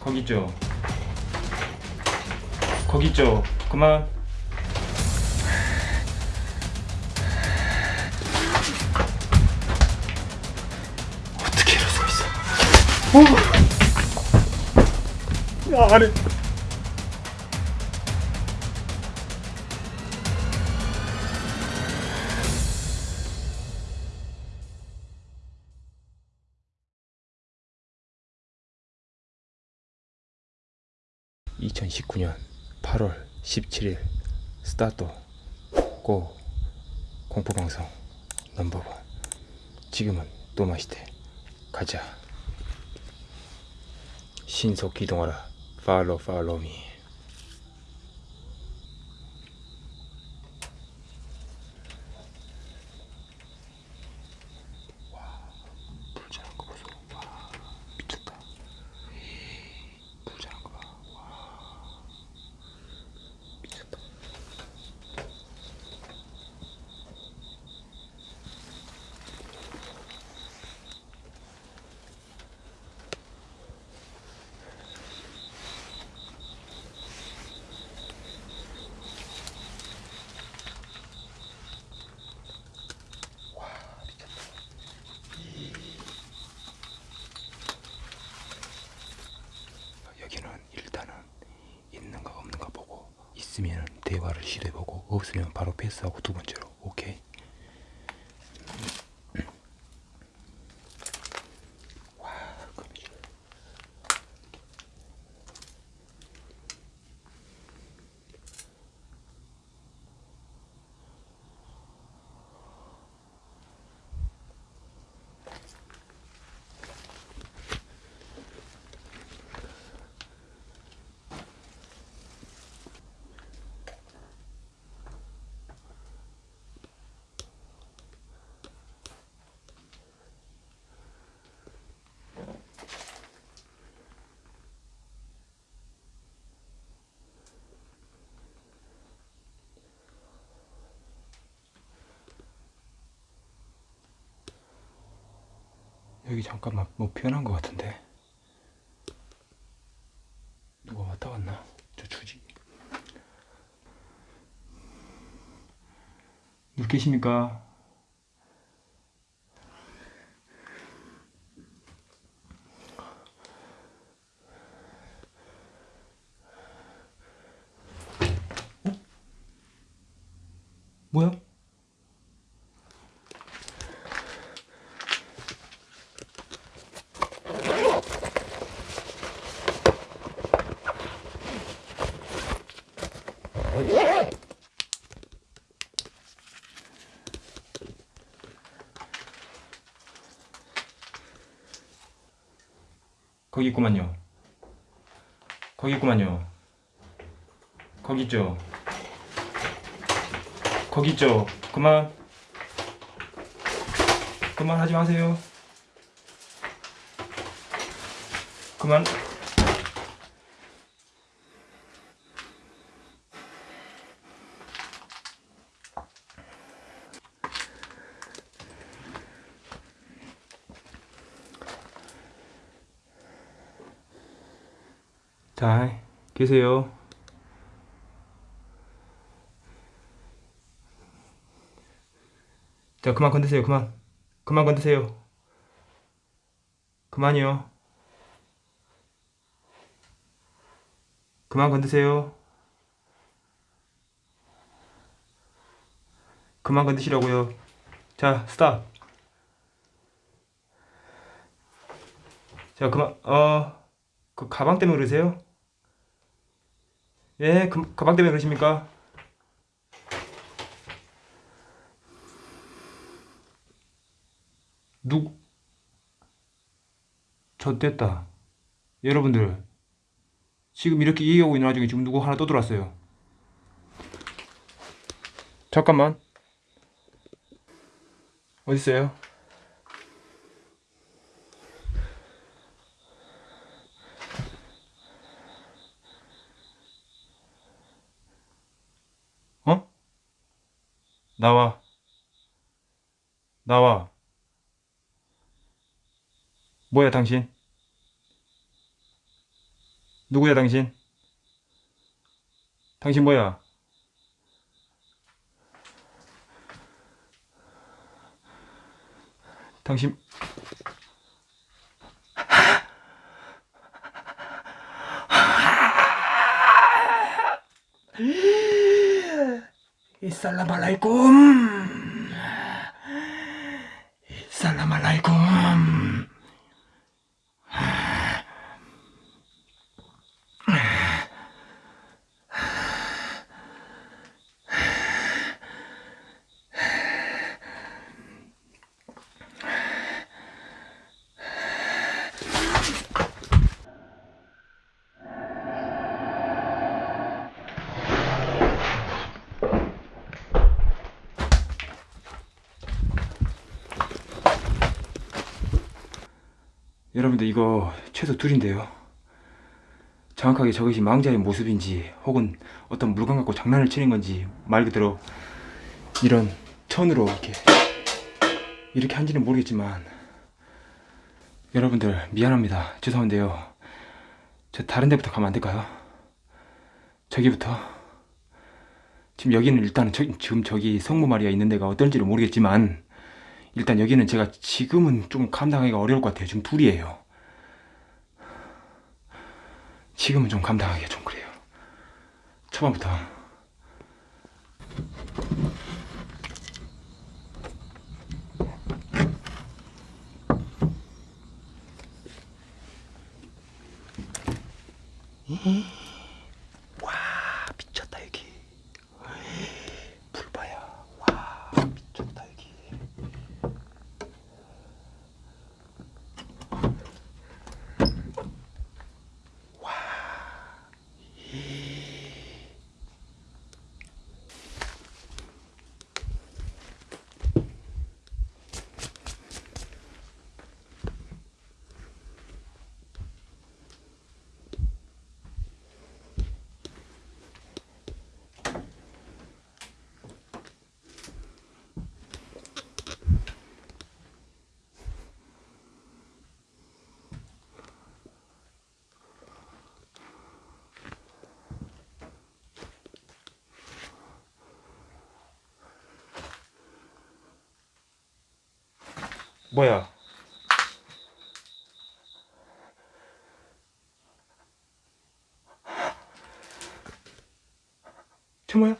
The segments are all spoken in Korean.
거기 있죠. 거기 있죠. 그만. 어떻게 수가 있어? 야 안해 (2019년 8월 17일) 스타트 고 공포방송 넘버원. 지금은 또 마시대 가자. 신속 기동하라. 팔로우 팔로우 미 불 자는 거 보소 와 미쳤다 불 자는 거봐 미쳤다 여기는 일단은 있는 거 없는 거 보고 있으면 대화를 시도해 없으면 바로 패스하고 두 번째로 여기 잠깐만 뭐 피어난 것 같은데 누가 왔다 갔나? 저 주지 누구 계십니까? 어? 뭐야? 거기 있구만요. 거기 있구만요. 거기 있죠. 거기 있죠. 그만. 그만 하지 마세요. 그만. 자, 계세요. 자, 그만 건드세요. 그만. 그만 건드세요. 그만이요. 그만 건드세요. 그만 건드시라고요. 자, 스탑. 자, 그만, 어, 그 가방 때문에 그러세요? 예, 그, 가방 때문에 그러십니까? 누, 젖됐다. 여러분들, 지금 이렇게 얘기하고 있는 와중에 지금 누구 하나 또 들어왔어요. 잠깐만. 어딨어요? 어? 나와. 나와. 뭐야, 당신? 누구야 당신? 당신 뭐야? 당신 Assalamualaikum. 여러분들 이거 최소 둘인데요. 정확하게 저것이 망자의 모습인지 혹은 어떤 물건 갖고 장난을 치는 건지 말 그대로 이런 천으로 이렇게 이렇게 한지는 모르겠지만 여러분들 미안합니다. 죄송한데요. 저 다른 데부터 가면 안 될까요? 저기부터 지금 여기는 일단은 저, 지금 저기 성모 마리아 있는 데가 어떨지는 모르겠지만 일단 여기는 제가 지금은 좀 감당하기가 어려울 것 같아요. 지금 둘이에요. 지금은 좀 감당하기가 좀 그래요. 초반부터. 와 미쳤다 여기. 불 봐요. 와 미쳤다 여기. 뭐야? 저 뭐야?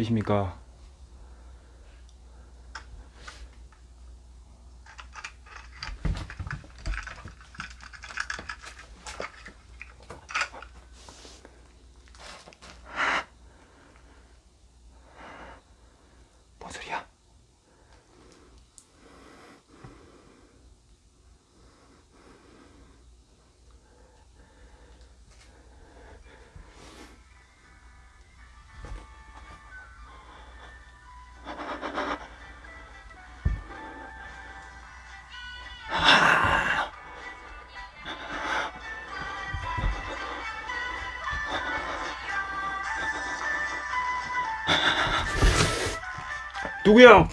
계십니까? 누구야?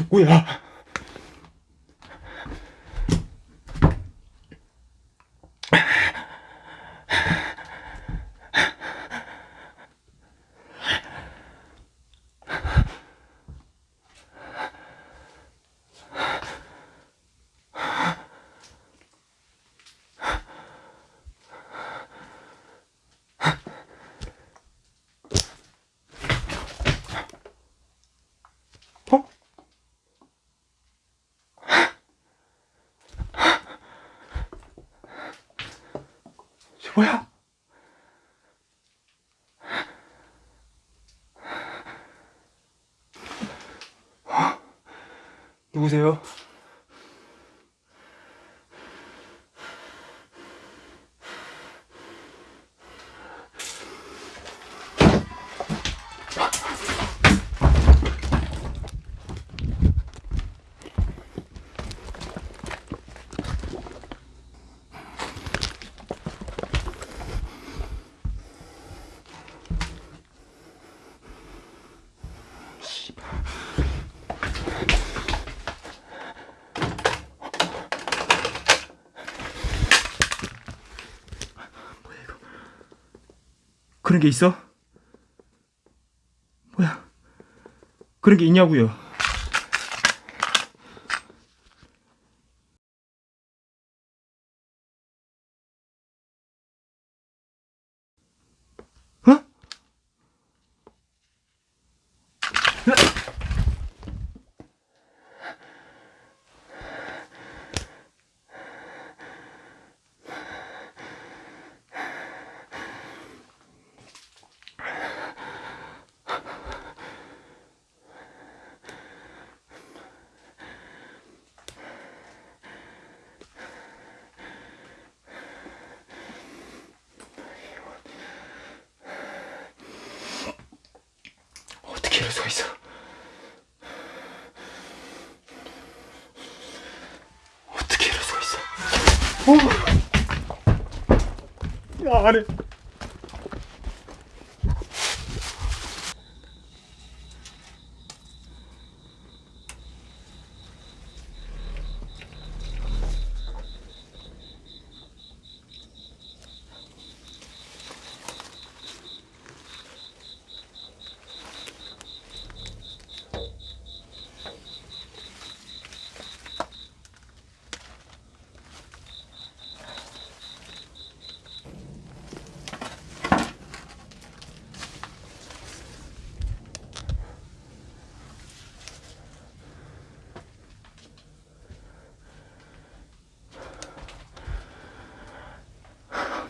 누구야? 뭐야? 어? 누구세요? 그런 게 있어? 뭐야? 그런 게 있냐고요? 어? 수가 있어? 어떻게 수가 있어? 어. 야, 안해.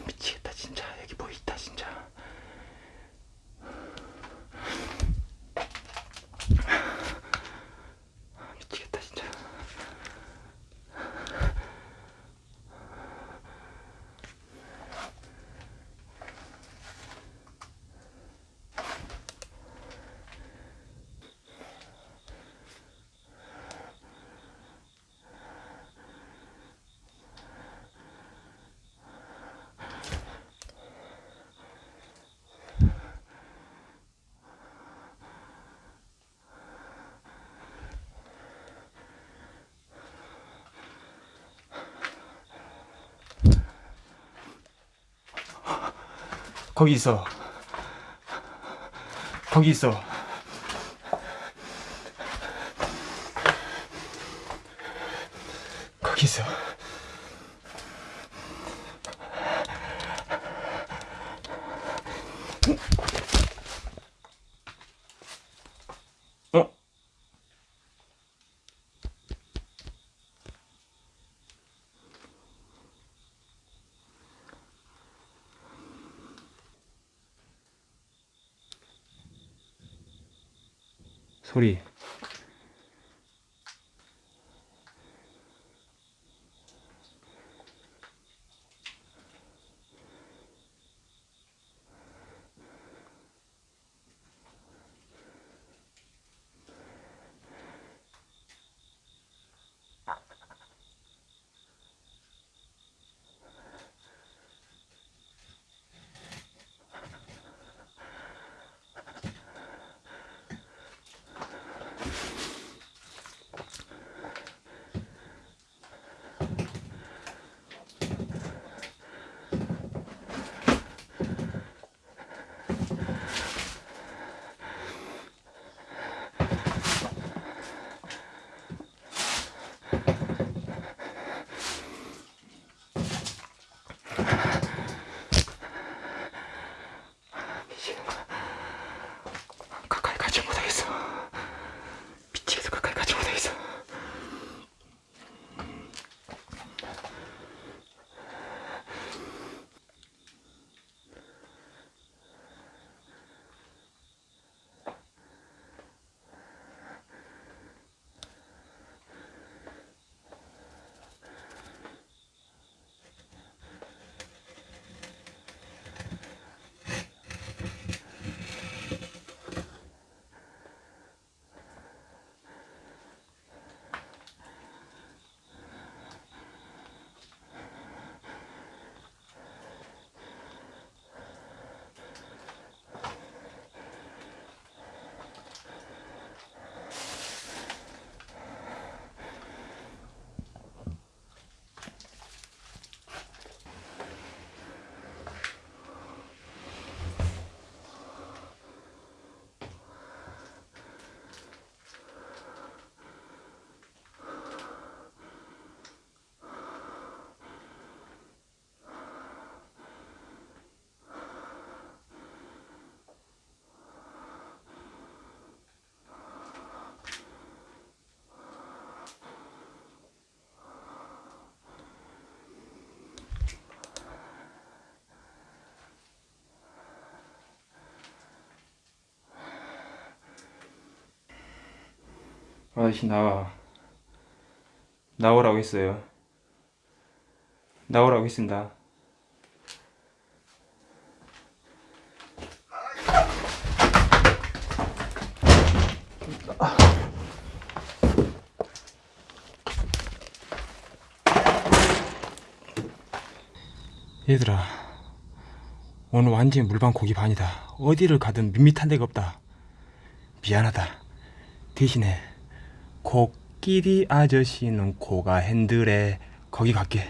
미치겠다 진짜 여기 뭐 있다 진짜 미치겠다 진짜 거기 있어. 거기 있어 거기 있어 어? 소리 아저씨 나와 나오라고 했어요. 나오라고 했습니다. 얘들아 오늘 완전히 물방 고기 반이다. 어디를 가든 밋밋한 데가 없다. 미안하다. 대신에 코끼리 아저씨는 코가 핸들에 거기 갈게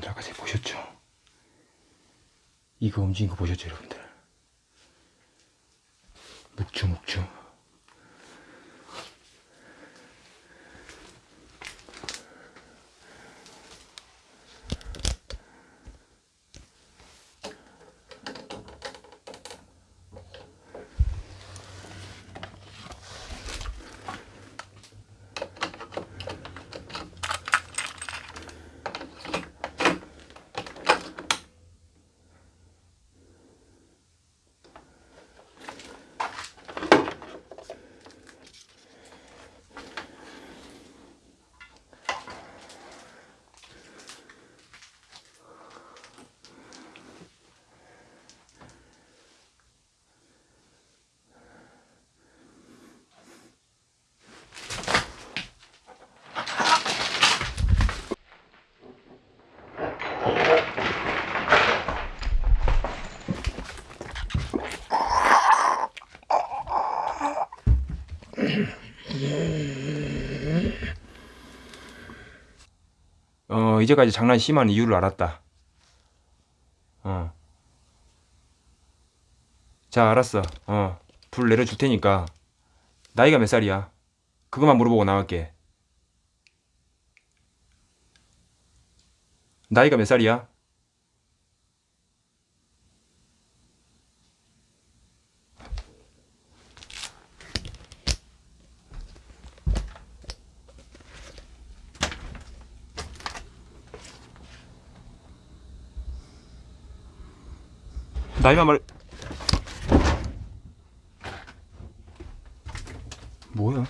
여러분들 아까 제가 보셨죠? 이거 움직인 거 보셨죠 여러분들? 묵주 묵주 어 이제까지 장난 심한 이유를 알았다. 어. 자 알았어. 어 불 내려줄 테니까. 나이가 몇 살이야? 그것만 물어보고 나갈게. 나이가 몇 살이야? 나이만 말 뭐야?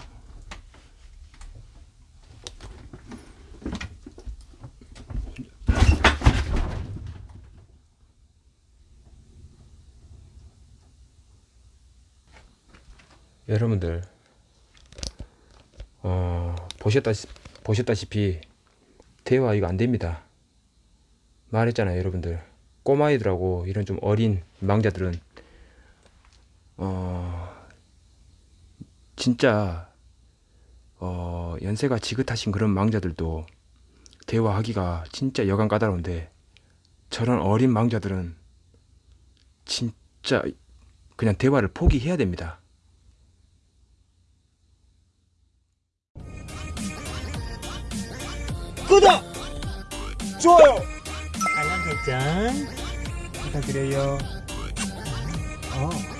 여러분들 어 보셨다시 보셨다시피 대화 이거 안 됩니다. 말했잖아요, 여러분들. 꼬마이들하고 이런 좀 어린 망자들은 어 진짜 어 연세가 지긋하신 그런 망자들도 대화하기가 진짜 여간 까다로운데 저런 어린 망자들은 진짜 그냥 대화를 포기해야 됩니다. 구독! 좋아요! 알람 설정 부탁드려요. 어.